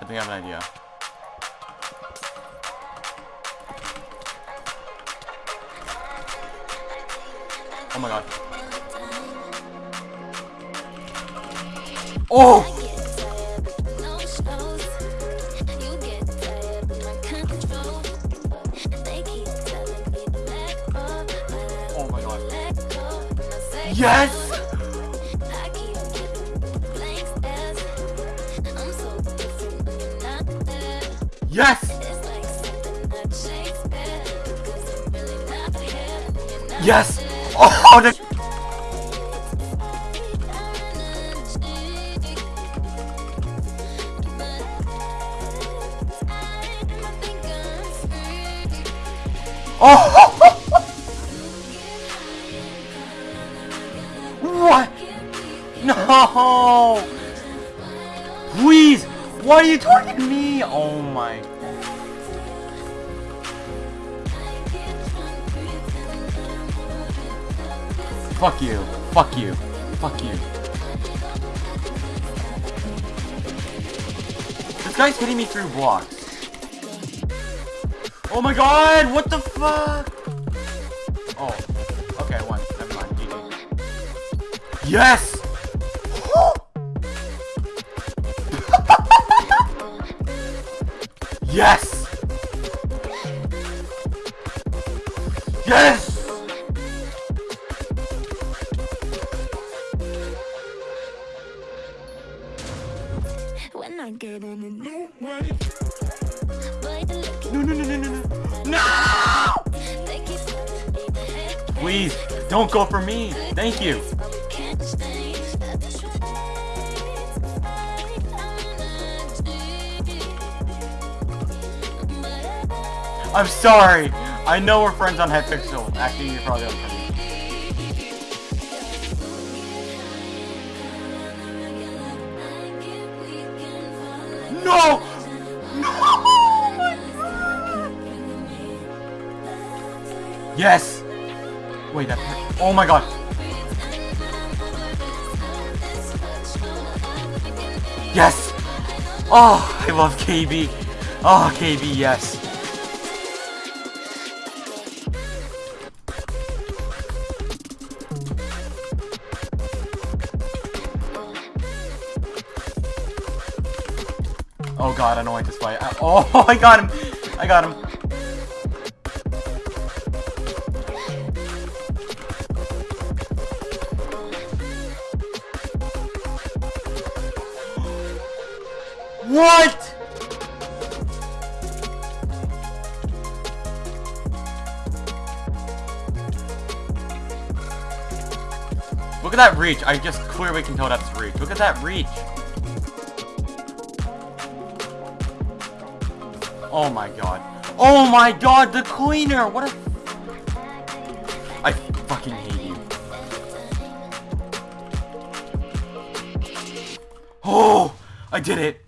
I think I have an idea. Oh my god. Oh! Oh my god. Yes! Yes! Yes! Oh, the Oh! what? No! Please! Why are you targeting me? Oh my. Fuck you. Fuck you. Fuck you. This guy's hitting me through blocks. Oh my god! What the fuck? Oh. Okay, won. Never mind. GG. Yes! Yes! Yes! When I get on a new way, No, no, no, no, no, no. No! Please, don't go for me. Thank you. I'm sorry. I know we're friends on Hypixel. Actually, you're probably unfriended. No! No! Oh! Yes! Wait, that. Oh my god. Yes! Oh, I love KB. Oh, KB, yes. Oh god, I don't like this fight. Uh, I- oh, I got him! I got him. What? Look at that reach. I just clearly can tell that's reach. Look at that reach. Oh my god. Oh my god, the cleaner! What a... I fucking hate you. Oh! I did it!